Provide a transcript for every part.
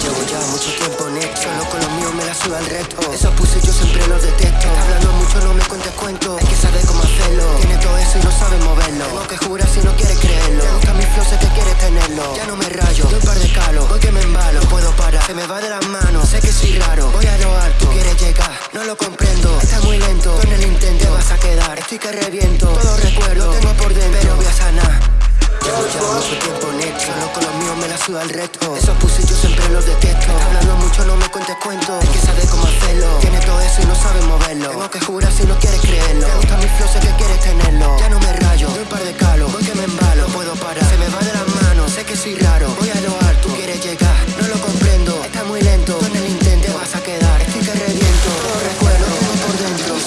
Llevo ya mucho tiempo en esto Solo con los míos me la suda el resto Esos puse yo siempre los detesto. Hablando mucho, no me cuentes cuento Es que sabe cómo hacerlo. Tiene todo eso y no sabe moverlo. Tengo que jurar que reviento, todo recuerdo Tengo por dentro, pero voy a sanar. Llevo ya mucho tiempo en esto Solo con los míos me la suda el resto. Esos pussy yo siempre los detesto. Hablando mucho, no me cuentes cuentos. Es que sabe cómo hacerlo. Tiene todo eso y no sabe moverlo. Tengo que jurar si no quieres creerlo. Te gusta mi flow, sé que quieres tenerlo. Ya no me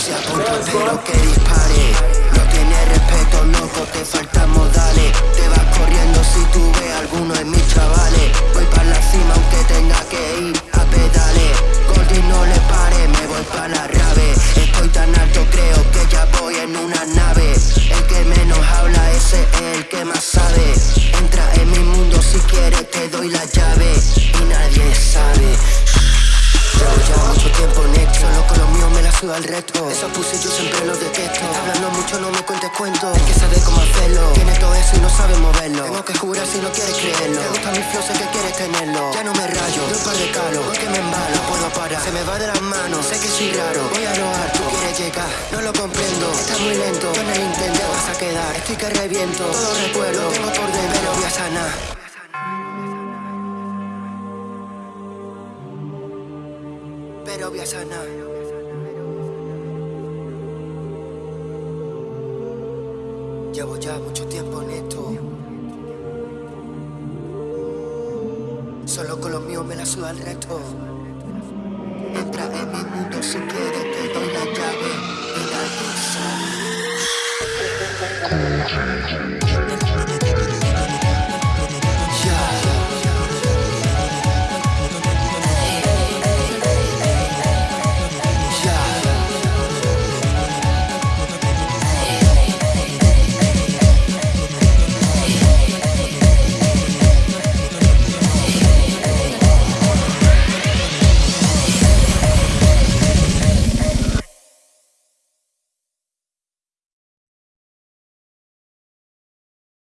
dentro Se apunta, pero que dispare. No tiene respeto, loco, te faltan modales. Te vas corriendo si tú ves alguno de mis chavales. Voy para la cima aunque tenga que ir a pedales. Goldie no le pare, me voy para la rave. Estoy tan alto creo que ya voy en una nave. El que menos habla ese es el que más sabe. Entra en mi mundo si quieres te doy la llave suda el resto Esos yo siempre los detesto. Hablando mucho no me cuentes cuentos. Es que sabe cómo hacerlo. Tiene todo eso y no sabe moverlo. Tengo que jurar si no quieres creerlo. Te gusta mi flow, sé que quieres tenerlo. Ya no me rayo, doy par de calos Voy que me embalo, no puedo parar Se me va de las manos, sé que soy raro Voy a lo tú quieres llegar. No lo comprendo, está muy lento. En el intento te vas a quedar. Estoy que reviento, todo recuerdo. Tengo por dentro, pero voy a sanar. Pero voy a sanar. Llevo ya mucho tiempo en esto. Solo con los míos me la suda el resto. Entra en mi mundo si quieres, te doy la llave y nadie sabe.